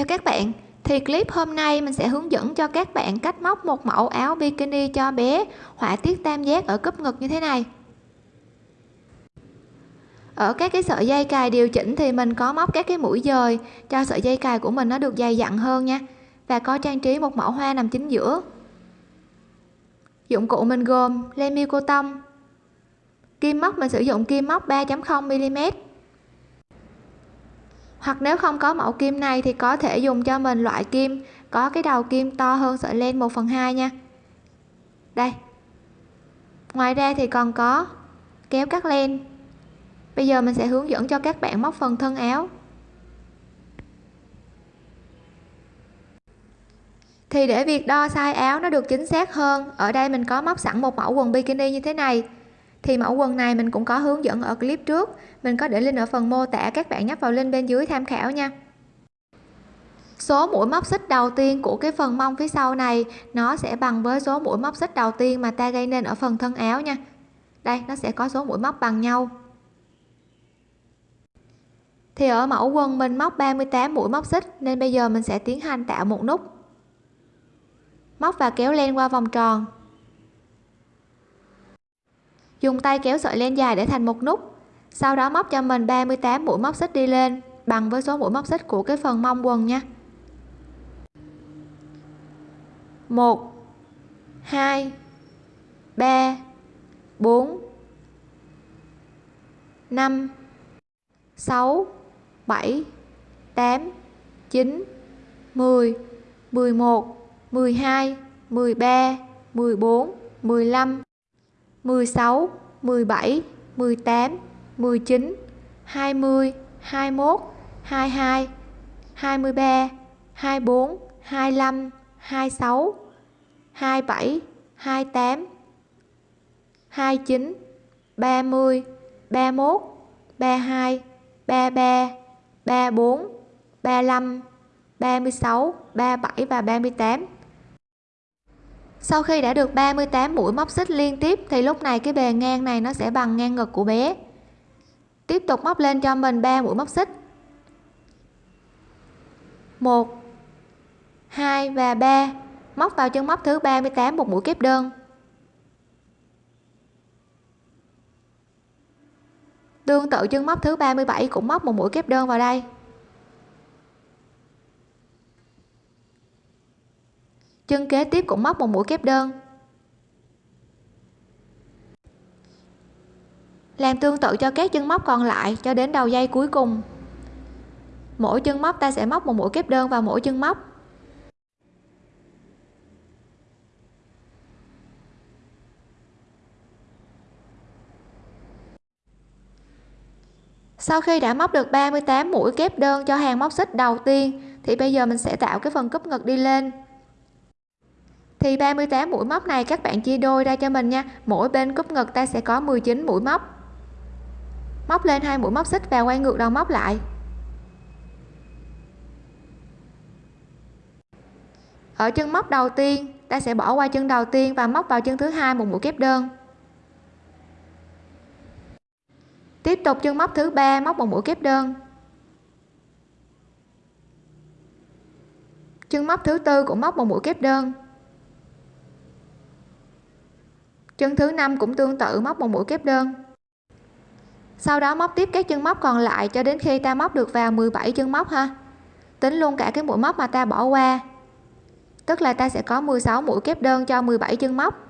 Chào các bạn, thì clip hôm nay mình sẽ hướng dẫn cho các bạn cách móc một mẫu áo bikini cho bé họa tiết tam giác ở cúp ngực như thế này. Ở các cái sợi dây cài điều chỉnh thì mình có móc các cái mũi dời cho sợi dây cài của mình nó được dày dặn hơn nha. Và có trang trí một mẫu hoa nằm chính giữa. Dụng cụ mình gồm len miêu cô tông. Kim móc mình sử dụng kim móc 3.0 mm hoặc nếu không có mẫu kim này thì có thể dùng cho mình loại kim, có cái đầu kim to hơn sợi len 1 phần 2 nha. Đây. Ngoài ra thì còn có kéo cắt len. Bây giờ mình sẽ hướng dẫn cho các bạn móc phần thân áo. Thì để việc đo size áo nó được chính xác hơn, ở đây mình có móc sẵn một mẫu quần bikini như thế này thì mẫu quần này mình cũng có hướng dẫn ở clip trước. Mình có để link ở phần mô tả các bạn nhấp vào link bên dưới tham khảo nha. Số mũi móc xích đầu tiên của cái phần mông phía sau này, nó sẽ bằng với số mũi móc xích đầu tiên mà ta gây nên ở phần thân áo nha. Đây, nó sẽ có số mũi móc bằng nhau. Thì ở mẫu quần mình móc 38 mũi móc xích, nên bây giờ mình sẽ tiến hành tạo một nút. Móc và kéo len qua vòng tròn dùng tay kéo sợi len dài để thành một nút. Sau đó móc cho mình 38 mũi móc xích đi lên, bằng với số mũi móc xích của cái phần mông quần nha. 1 2 3 4 5 6 7 8 9 10 11 12 13 14 15 16 17 18 19 20 21 22 23 24 25 26 27 28 29 30 31 32 33 34 35 36 37 và 38 sau khi đã được 38 mũi móc xích liên tiếp, thì lúc này cái bề ngang này nó sẽ bằng ngang ngực của bé. Tiếp tục móc lên cho mình 3 mũi móc xích. 1 2 và 3 móc vào chân móc thứ 38 một mũi kép đơn. Tương tự chân móc thứ 37 cũng móc một mũi kép đơn vào đây. Chân kế tiếp cũng móc một mũi kép đơn. Làm tương tự cho các chân móc còn lại cho đến đầu dây cuối cùng. Mỗi chân móc ta sẽ móc một mũi kép đơn vào mỗi chân móc. Sau khi đã móc được 38 mũi kép đơn cho hàng móc xích đầu tiên, thì bây giờ mình sẽ tạo cái phần cúp ngực đi lên thì 38 mũi móc này các bạn chia đôi ra cho mình nha. Mỗi bên cúp ngực ta sẽ có 19 mũi móc. Móc lên hai mũi móc xích và quay ngược đầu móc lại. Ở chân móc đầu tiên, ta sẽ bỏ qua chân đầu tiên và móc vào chân thứ hai một mũi kép đơn. Tiếp tục chân móc thứ ba, móc một mũi kép đơn. Chân móc thứ tư cũng móc một mũi kép đơn. Chân thứ năm cũng tương tự móc một mũi kép đơn. Sau đó móc tiếp các chân móc còn lại cho đến khi ta móc được vào 17 chân móc ha. Tính luôn cả cái mũi móc mà ta bỏ qua. Tức là ta sẽ có 16 mũi kép đơn cho 17 chân móc.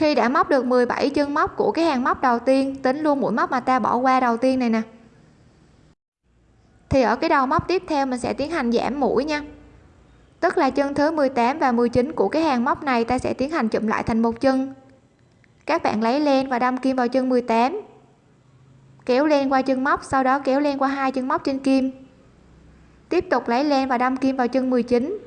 Khi đã móc được 17 chân móc của cái hàng móc đầu tiên, tính luôn mũi móc mà ta bỏ qua đầu tiên này nè. Thì ở cái đầu móc tiếp theo mình sẽ tiến hành giảm mũi nha. Tức là chân thứ 18 và 19 của cái hàng móc này ta sẽ tiến hành chụm lại thành một chân. Các bạn lấy len và đâm kim vào chân 18 kéo len qua chân móc, sau đó kéo len qua hai chân móc trên kim. Tiếp tục lấy len và đâm kim vào chân 19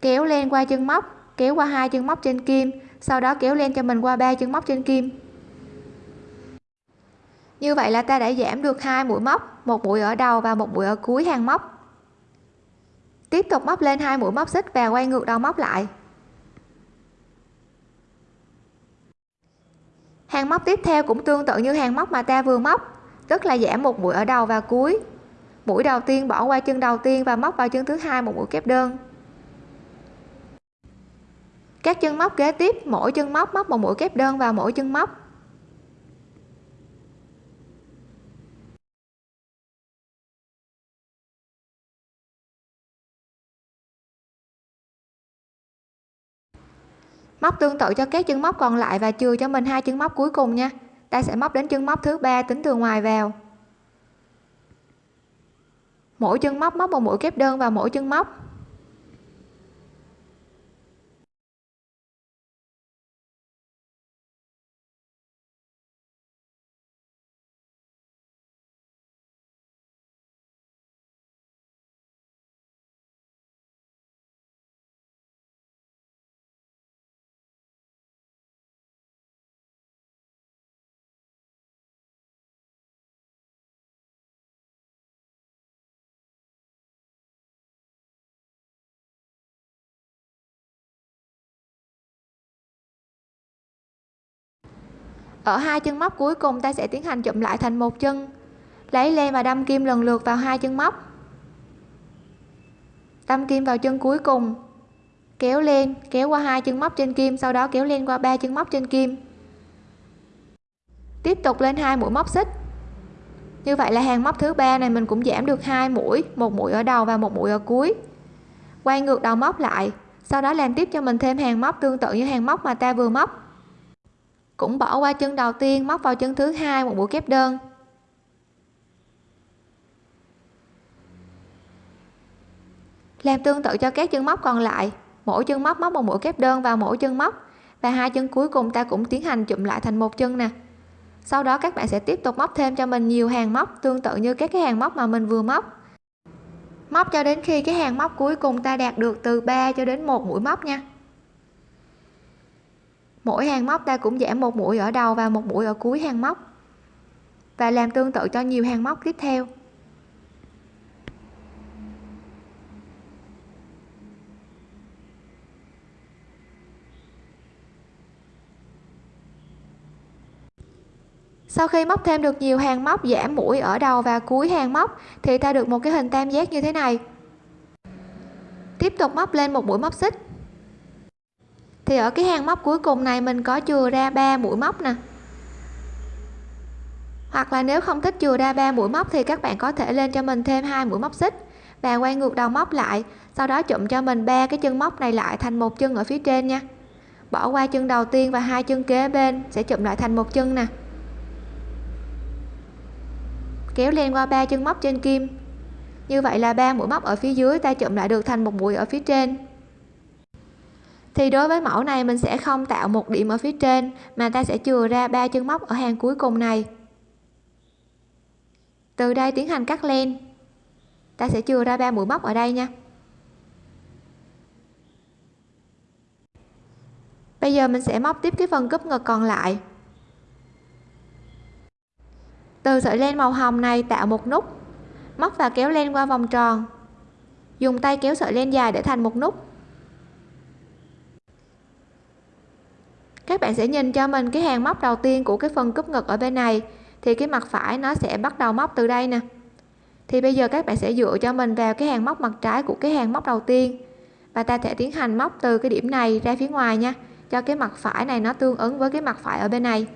kéo len qua chân móc, kéo qua hai chân móc trên kim sau đó kéo len cho mình qua ba chân móc trên kim. Như vậy là ta đã giảm được hai mũi móc, một mũi ở đầu và một mũi ở cuối hàng móc. Tiếp tục móc lên hai mũi móc xích và quay ngược đầu móc lại. Hàng móc tiếp theo cũng tương tự như hàng móc mà ta vừa móc tức là giảm một mũi ở đầu và cuối. Mũi đầu tiên bỏ qua chân đầu tiên và móc vào chân thứ hai một mũi kép đơn các chân móc kế tiếp, mỗi chân móc móc một mũi kép đơn vào mỗi chân móc. Móc tương tự cho các chân móc còn lại và chừa cho mình hai chân móc cuối cùng nha. Ta sẽ móc đến chân móc thứ ba tính từ ngoài vào. Mỗi chân móc móc một mũi kép đơn vào mỗi chân móc. Ở hai chân móc cuối cùng ta sẽ tiến hành chụm lại thành một chân. Lấy len và đâm kim lần lượt vào hai chân móc. Đâm kim vào chân cuối cùng. Kéo lên, kéo qua hai chân móc trên kim, sau đó kéo lên qua ba chân móc trên kim. Tiếp tục lên hai mũi móc xích. Như vậy là hàng móc thứ ba này mình cũng giảm được hai mũi, một mũi ở đầu và một mũi ở cuối. Quay ngược đầu móc lại, sau đó làm tiếp cho mình thêm hàng móc tương tự như hàng móc mà ta vừa móc cũng bỏ qua chân đầu tiên, móc vào chân thứ hai, một mũi kép đơn. Làm tương tự cho các chân móc còn lại. Mỗi chân móc móc một mũi kép đơn vào mỗi chân móc, và hai chân cuối cùng ta cũng tiến hành chụm lại thành một chân nè. Sau đó các bạn sẽ tiếp tục móc thêm cho mình nhiều hàng móc, tương tự như các cái hàng móc mà mình vừa móc. Móc cho đến khi cái hàng móc cuối cùng ta đạt được từ 3 cho đến một mũi móc nha mỗi hàng móc ta cũng giảm một mũi ở đầu và một mũi ở cuối hàng móc. Và làm tương tự cho nhiều hàng móc tiếp theo. Sau khi móc thêm được nhiều hàng móc, giảm mũi ở đầu và cuối hàng móc, thì ta được một cái hình tam giác như thế này. Tiếp tục móc lên một mũi móc xích thì ở cái hàng móc cuối cùng này mình có chừa ra ba mũi móc nè. Hoặc là nếu không thích chừa ra ba mũi móc thì các bạn có thể lên cho mình thêm hai mũi móc xích và quay ngược đầu móc lại, sau đó chụm cho mình ba cái chân móc này lại thành một chân ở phía trên nha. Bỏ qua chân đầu tiên và hai chân kế bên, sẽ chụm lại thành một chân nè. Kéo lên qua ba chân móc trên kim. Như vậy là ba mũi móc ở phía dưới ta chụm lại được thành một mũi ở phía trên thì đối với mẫu này mình sẽ không tạo một điểm ở phía trên, mà ta sẽ chừa ra ba chân móc ở hàng cuối cùng này. Từ đây tiến hành cắt len. Ta sẽ chừa ra ba mũi móc ở đây nha. Bây giờ mình sẽ móc tiếp cái phần cúp ngực còn lại. Từ sợi len màu hồng này tạo một nút, móc và kéo len qua vòng tròn. Dùng tay kéo sợi len dài để thành một nút. Các bạn sẽ nhìn cho mình cái hàng móc đầu tiên của cái phần cúp ngực ở bên này. Thì cái mặt phải nó sẽ bắt đầu móc từ đây nè. Thì bây giờ các bạn sẽ dựa cho mình vào cái hàng móc mặt trái của cái hàng móc đầu tiên. Và ta sẽ tiến hành móc từ cái điểm này ra phía ngoài nha, cho cái mặt phải này nó tương ứng với cái mặt phải ở bên này.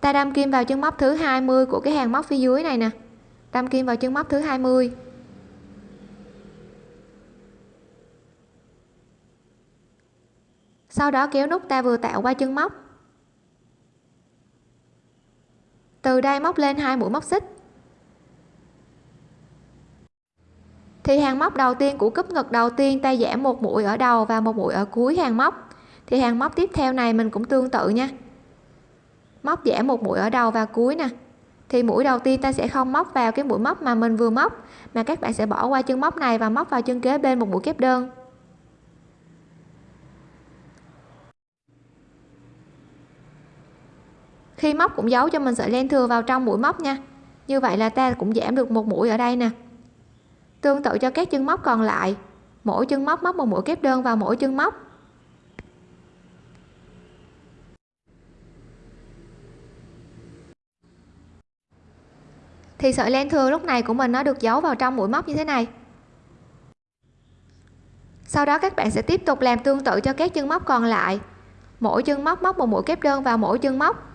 Ta đâm kim vào chân móc thứ 20 của cái hàng móc phía dưới này nè. Đâm kim vào chân móc thứ 20 sau đó kéo nút ta vừa tạo qua chân móc. Từ đây móc lên hai mũi móc xích. Thì hàng móc đầu tiên, của cúp ngực đầu tiên, ta giảm một mũi ở đầu và một mũi ở cuối hàng móc. Thì hàng móc tiếp theo này mình cũng tương tự nha. Móc giảm một mũi ở đầu và cuối nè. Thì mũi đầu tiên ta sẽ không móc vào cái mũi móc mà mình vừa móc, mà các bạn sẽ bỏ qua chân móc này và móc vào chân kế bên một mũi kép đơn. Khi móc cũng giấu cho mình sợi len thừa vào trong mũi móc nha. Như vậy là ta cũng giảm được một mũi ở đây nè. Tương tự cho các chân móc còn lại. Mỗi chân móc móc một mũi kép đơn vào mỗi chân móc. Thì sợi len thừa lúc này của mình nó được giấu vào trong mũi móc như thế này. Sau đó các bạn sẽ tiếp tục làm tương tự cho các chân móc còn lại. Mỗi chân móc móc một mũi kép đơn vào mỗi chân móc.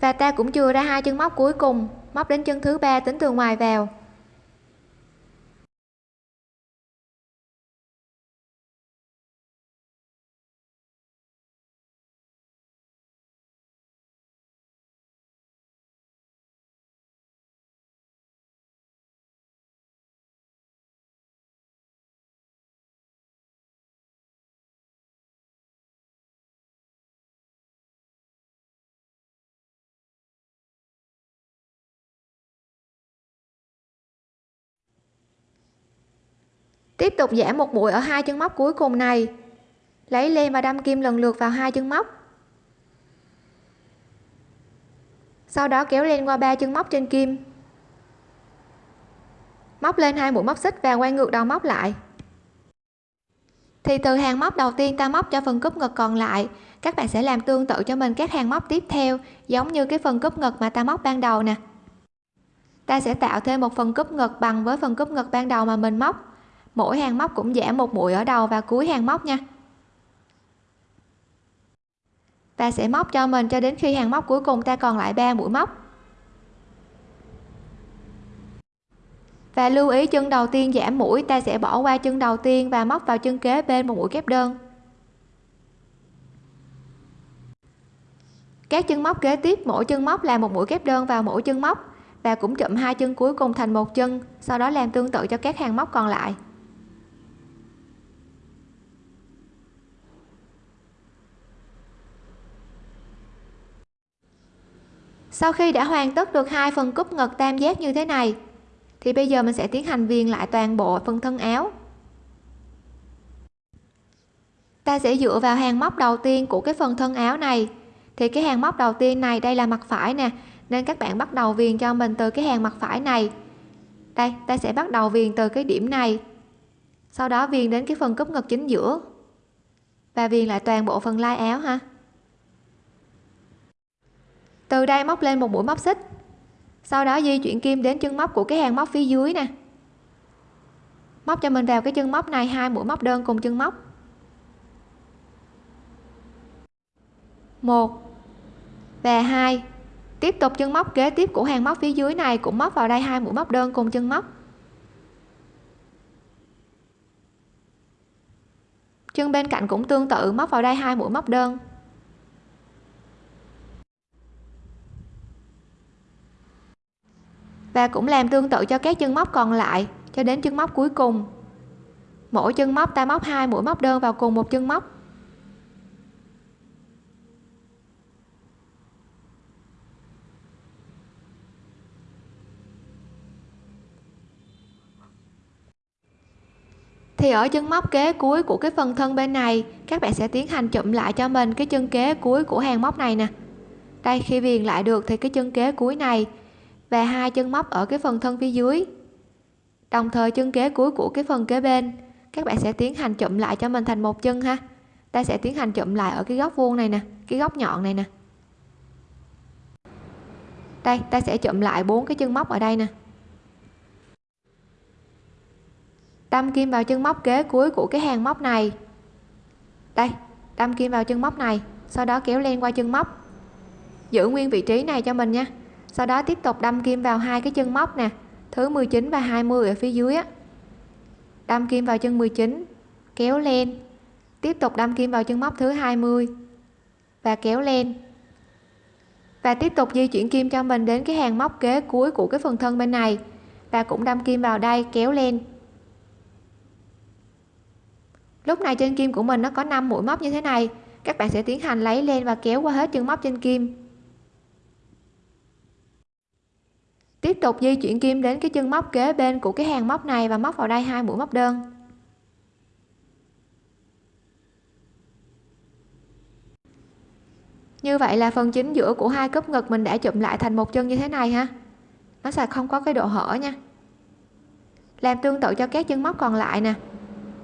Và ta cũng chừa ra hai chân móc cuối cùng, móc đến chân thứ ba tính từ ngoài vào. Tiếp tục giảm một mũi ở hai chân móc cuối cùng này. Lấy len và đâm kim lần lượt vào hai chân móc. Sau đó kéo len qua ba chân móc trên kim. Móc lên hai mũi móc xích và quay ngược đầu móc lại. Thì từ hàng móc đầu tiên ta móc cho phần cúp ngực còn lại, các bạn sẽ làm tương tự cho mình các hàng móc tiếp theo, giống như cái phần cúp ngực mà ta móc ban đầu nè. Ta sẽ tạo thêm một phần cúp ngực bằng với phần cúp ngực ban đầu mà mình móc mỗi hàng móc cũng giảm một mũi ở đầu và cuối hàng móc nha. Ta sẽ móc cho mình cho đến khi hàng móc cuối cùng ta còn lại 3 mũi móc. Và lưu ý chân đầu tiên giảm mũi ta sẽ bỏ qua chân đầu tiên và móc vào chân kế bên một mũi kép đơn. Các chân móc kế tiếp, mỗi chân móc là một mũi kép đơn vào mỗi chân móc và cũng chụm hai chân cuối cùng thành một chân, sau đó làm tương tự cho các hàng móc còn lại. Sau khi đã hoàn tất được hai phần cúp ngực tam giác như thế này, thì bây giờ mình sẽ tiến hành viền lại toàn bộ phần thân áo. Ta sẽ dựa vào hàng móc đầu tiên của cái phần thân áo này. Thì cái hàng móc đầu tiên này đây là mặt phải nè, nên các bạn bắt đầu viền cho mình từ cái hàng mặt phải này. Đây, ta sẽ bắt đầu viền từ cái điểm này. Sau đó viền đến cái phần cúp ngực chính giữa và viền lại toàn bộ phần lai áo ha từ đây móc lên một mũi móc xích. Sau đó di chuyển kim đến chân móc của cái hàng móc phía dưới nè. Móc cho mình vào cái chân móc này, hai mũi móc đơn cùng chân móc. Một và hai. Tiếp tục chân móc kế tiếp của hàng móc phía dưới này cũng móc vào đây hai mũi móc đơn cùng chân móc. Chân bên cạnh cũng tương tự, móc vào đây hai mũi móc đơn. Và cũng làm tương tự cho các chân móc còn lại, cho đến chân móc cuối cùng. Mỗi chân móc ta móc hai mũi móc đơn vào cùng một chân móc. Thì ở chân móc kế cuối của cái phần thân bên này, các bạn sẽ tiến hành chụm lại cho mình cái chân kế cuối của hàng móc này nè. Đây, khi viền lại được thì cái chân kế cuối này và hai chân móc ở cái phần thân phía dưới. Đồng thời chân kế cuối của cái phần kế bên, các bạn sẽ tiến hành chụm lại cho mình thành một chân ha. Ta sẽ tiến hành chụm lại ở cái góc vuông này nè, cái góc nhọn này nè. Đây, ta sẽ chụm lại bốn cái chân móc ở đây nè. Đâm kim vào chân móc kế cuối của cái hàng móc này. Đây, đâm kim vào chân móc này, sau đó kéo len qua chân móc. Giữ nguyên vị trí này cho mình nha sau đó tiếp tục đâm kim vào hai cái chân móc nè, thứ 19 và 20 ở phía dưới á. Đâm kim vào chân 19 kéo lên. Tiếp tục đâm kim vào chân móc thứ 20 và kéo lên. Và tiếp tục di chuyển kim cho mình đến cái hàng móc kế cuối của cái phần thân bên này và cũng đâm kim vào đây, kéo lên. Lúc này trên kim của mình nó có 5 mũi móc như thế này, các bạn sẽ tiến hành lấy lên và kéo qua hết chân móc trên kim. Tiếp tục di chuyển kim đến cái chân móc kế bên của cái hàng móc này và móc vào đây hai mũi móc đơn. Như vậy là phần chính giữa của hai cúp ngực mình đã chụm lại thành một chân như thế này ha. Nó sẽ không có cái độ hở nha. Làm tương tự cho các chân móc còn lại nè.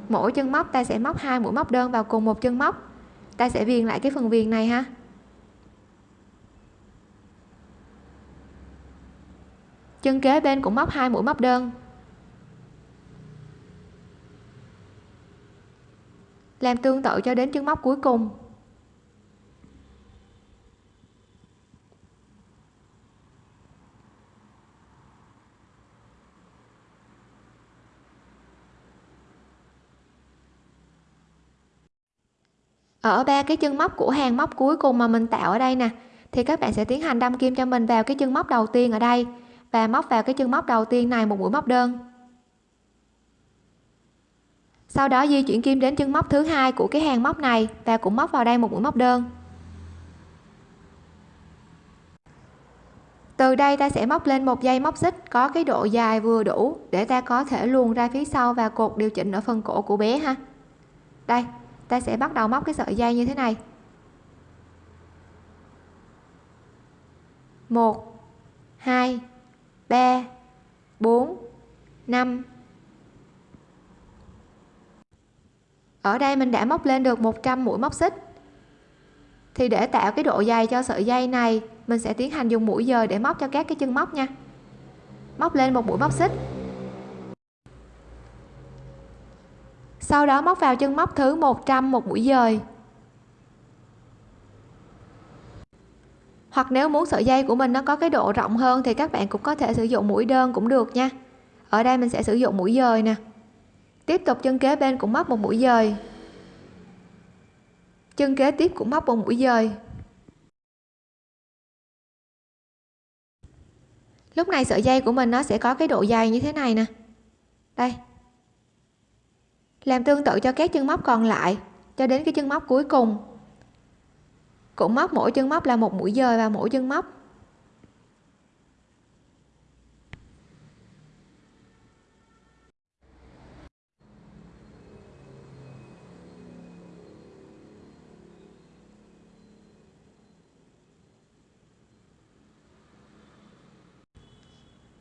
Mỗi chân móc ta sẽ móc hai mũi móc đơn vào cùng một chân móc. Ta sẽ viền lại cái phần viền này ha. Chân kế bên cũng móc hai mũi móc đơn. Làm tương tự cho đến chân móc cuối cùng. Ở ba cái chân móc của hàng móc cuối cùng mà mình tạo ở đây nè, thì các bạn sẽ tiến hành đâm kim cho mình vào cái chân móc đầu tiên ở đây và móc vào cái chân móc đầu tiên này một mũi móc đơn. Sau đó di chuyển kim đến chân móc thứ hai của cái hàng móc này và cũng móc vào đây một mũi móc đơn. Từ đây ta sẽ móc lên một dây móc xích có cái độ dài vừa đủ để ta có thể luồn ra phía sau và cột điều chỉnh ở phần cổ của bé ha. Đây, ta sẽ bắt đầu móc cái sợi dây như thế này. Một, hai ba, bốn, năm. Ở đây mình đã móc lên được 100 mũi móc xích. Thì để tạo cái độ dày cho sợi dây này, mình sẽ tiến hành dùng mũi dời để móc cho các cái chân móc nha. Móc lên một mũi móc xích. Sau đó móc vào chân móc thứ 100 một mũi dời. Hoặc nếu muốn sợi dây của mình nó có cái độ rộng hơn thì các bạn cũng có thể sử dụng mũi đơn cũng được nha. Ở đây mình sẽ sử dụng mũi dời nè. Tiếp tục chân kế bên cũng móc một mũi dời. Chân kế tiếp cũng móc một mũi dời. Lúc này sợi dây của mình nó sẽ có cái độ dày như thế này nè. Đây. Làm tương tự cho các chân móc còn lại, cho đến cái chân móc cuối cùng cũng móc mỗi chân móc là một mũi dời vào mỗi chân móc.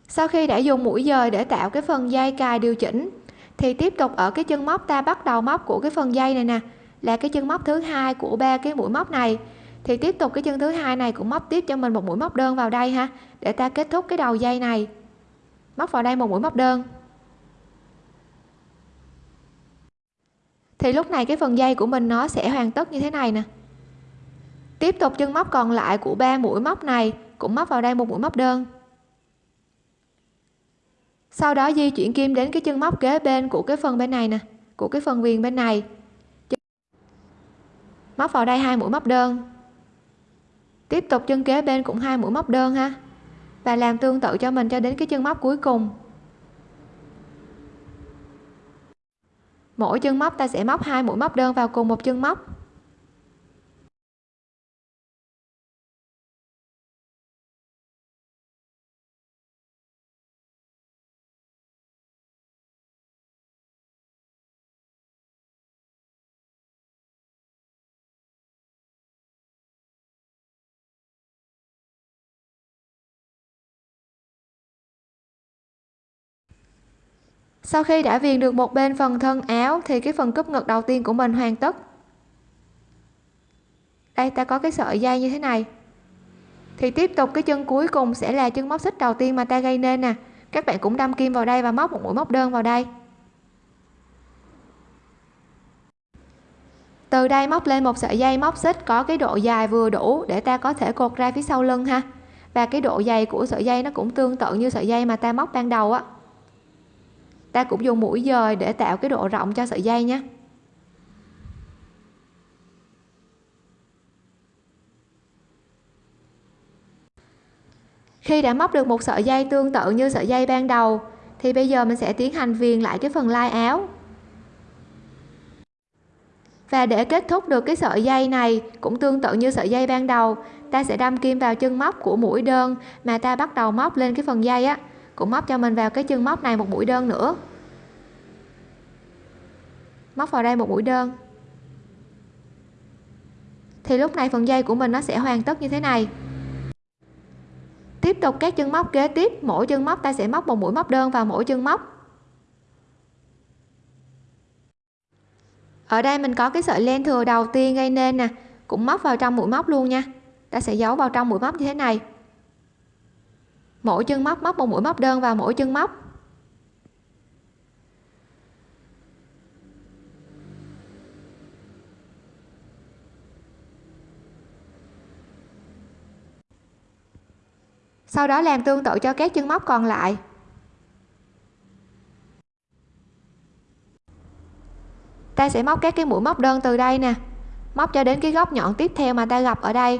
Sau khi đã dùng mũi dời để tạo cái phần dây cài điều chỉnh, thì tiếp tục ở cái chân móc ta bắt đầu móc của cái phần dây này nè, là cái chân móc thứ hai của ba cái mũi móc này thì tiếp tục cái chân thứ hai này cũng móc tiếp cho mình một mũi móc đơn vào đây ha, để ta kết thúc cái đầu dây này. Móc vào đây một mũi móc đơn. Thì lúc này cái phần dây của mình nó sẽ hoàn tất như thế này nè. Tiếp tục chân móc còn lại của ba mũi móc này cũng móc vào đây một mũi móc đơn. Sau đó di chuyển kim đến cái chân móc kế bên của cái phần bên này nè, của cái phần viền bên này. Móc vào đây hai mũi móc đơn tiếp tục chân kế bên cũng hai mũi móc đơn ha. Và làm tương tự cho mình cho đến cái chân móc cuối cùng. Mỗi chân móc ta sẽ móc hai mũi móc đơn vào cùng một chân móc. Sau khi đã viền được một bên phần thân áo, thì cái phần cúp ngực đầu tiên của mình hoàn tất. Đây, ta có cái sợi dây như thế này. Thì tiếp tục, cái chân cuối cùng sẽ là chân móc xích đầu tiên mà ta gây nên nè. Các bạn cũng đâm kim vào đây và móc một mũi móc đơn vào đây. Từ đây móc lên một sợi dây móc xích có cái độ dài vừa đủ để ta có thể cột ra phía sau lưng ha. Và cái độ dày của sợi dây nó cũng tương tự như sợi dây mà ta móc ban đầu á ta cũng dùng mũi dời để tạo cái độ rộng cho sợi dây nhé. Khi đã móc được một sợi dây tương tự như sợi dây ban đầu, thì bây giờ mình sẽ tiến hành viền lại cái phần lai áo. Và để kết thúc được cái sợi dây này, cũng tương tự như sợi dây ban đầu, ta sẽ đâm kim vào chân móc của mũi đơn mà ta bắt đầu móc lên cái phần dây á cũng móc cho mình vào cái chân móc này một mũi đơn nữa. Móc vào đây một mũi đơn. Thì lúc này phần dây của mình nó sẽ hoàn tất như thế này. Tiếp tục các chân móc kế tiếp. Mỗi chân móc ta sẽ móc một mũi móc đơn vào mỗi chân móc. Ở đây mình có cái sợi len thừa đầu tiên gây nên nè. Cũng móc vào trong mũi móc luôn nha. Ta sẽ giấu vào trong mũi móc như thế này mỗi chân móc móc một mũi móc đơn vào mỗi chân móc. Sau đó làm tương tự cho các chân móc còn lại. Ta sẽ móc các cái mũi móc đơn từ đây nè. Móc cho đến cái góc nhọn tiếp theo mà ta gặp ở đây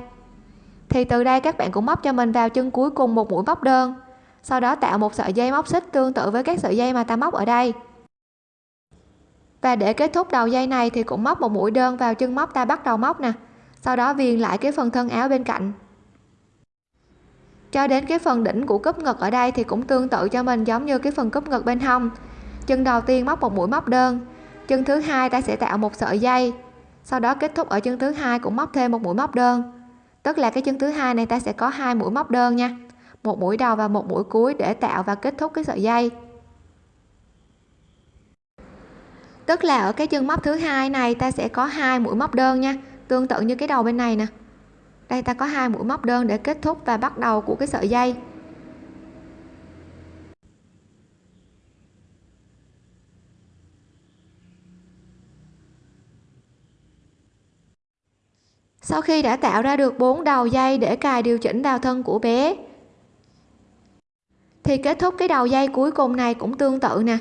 thì từ đây các bạn cũng móc cho mình vào chân cuối cùng một mũi móc đơn. Sau đó tạo một sợi dây móc xích tương tự với các sợi dây mà ta móc ở đây. Và để kết thúc đầu dây này thì cũng móc một mũi đơn vào chân móc ta bắt đầu móc nè. Sau đó viền lại cái phần thân áo bên cạnh. Cho đến cái phần đỉnh của cúp ngực ở đây thì cũng tương tự cho mình giống như cái phần cúp ngực bên hông. Chân đầu tiên móc một mũi móc đơn. Chân thứ hai ta sẽ tạo một sợi dây. Sau đó kết thúc ở chân thứ hai cũng móc thêm một mũi móc đơn tức là cái chân thứ hai này ta sẽ có hai mũi móc đơn nha. Một mũi đầu và một mũi cuối để tạo và kết thúc cái sợi dây. Tức là ở cái chân móc thứ hai này ta sẽ có hai mũi móc đơn nha. Tương tự như cái đầu bên này nè. Đây ta có hai mũi móc đơn để kết thúc và bắt đầu của cái sợi dây. Sau khi đã tạo ra được bốn đầu dây để cài điều chỉnh vào thân của bé. Thì kết thúc cái đầu dây cuối cùng này cũng tương tự nè.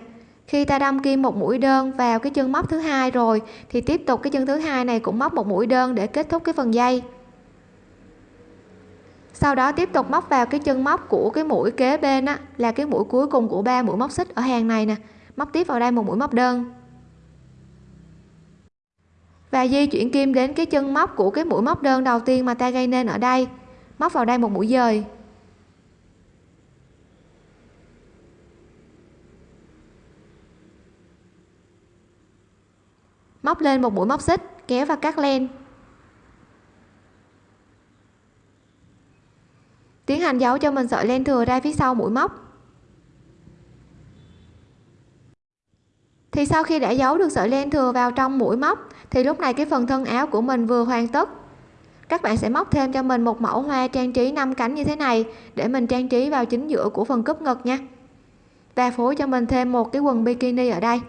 Khi ta đâm kim một mũi đơn vào cái chân móc thứ hai rồi, thì tiếp tục cái chân thứ hai này cũng móc một mũi đơn để kết thúc cái phần dây. Sau đó tiếp tục móc vào cái chân móc của cái mũi kế bên á, là cái mũi cuối cùng của ba mũi móc xích ở hàng này nè. Móc tiếp vào đây một mũi móc đơn và di chuyển kim đến cái chân móc của cái mũi móc đơn đầu tiên mà ta gây nên ở đây. Móc vào đây một mũi dời. Móc lên một mũi móc xích, kéo và cắt len. Tiến hành giấu cho mình sợi len thừa ra phía sau mũi móc. Thì sau khi đã giấu được sợi len thừa vào trong mũi móc, thì lúc này cái phần thân áo của mình vừa hoàn tất. Các bạn sẽ móc thêm cho mình một mẫu hoa trang trí 5 cánh như thế này để mình trang trí vào chính giữa của phần cúp ngực nha. Và phối cho mình thêm một cái quần bikini ở đây.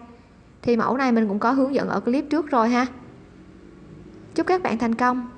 Thì mẫu này mình cũng có hướng dẫn ở clip trước rồi ha. Chúc các bạn thành công.